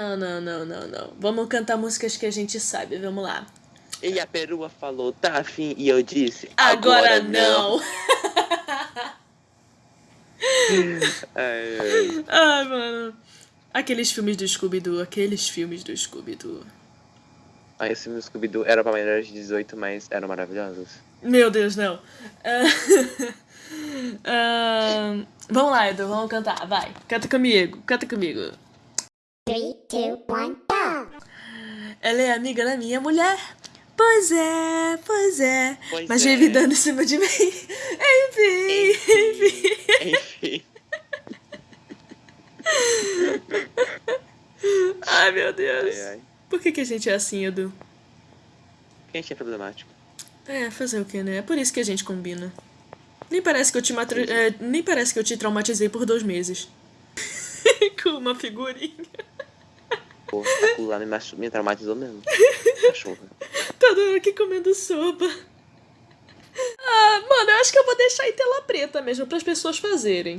Não, não, não, não, não. Vamos cantar músicas que a gente sabe, vamos lá. E a perua falou, tá afim, e eu disse, Agora, agora, não. Ai, ai. Ai, mano. Aqueles filmes do Scooby-Doo, aqueles filmes do Scooby-Doo. Ai, esse filme do Scooby-Doo era pra maiores de 18, mas eram maravilhosos. Meu Deus, não. Ah, ah, vamos lá, Edu, vamos cantar, vai. Canta comigo, canta comigo. Two, one, go! Ela é amiga da minha mulher. Pois é, pois é. Pois Mas é. vive dando em cima de mim. Enfim, enfim. Enfim. Ai, meu Deus. Ai, ai. Por que, que a gente é assim, Edu? Quem é problemático? É, fazer o que, né? É por isso que a gente combina. Nem parece que eu te matro... é, nem parece que eu te traumatizei por dois meses. Com uma figurinha. Aquilo lá me, machu- me traumatizou mesmo. Cachorra. Toda hora aqui comendo sopa. Ah, mano, eu acho que eu vou deixar em tela preta mesmo para as pessoas fazerem.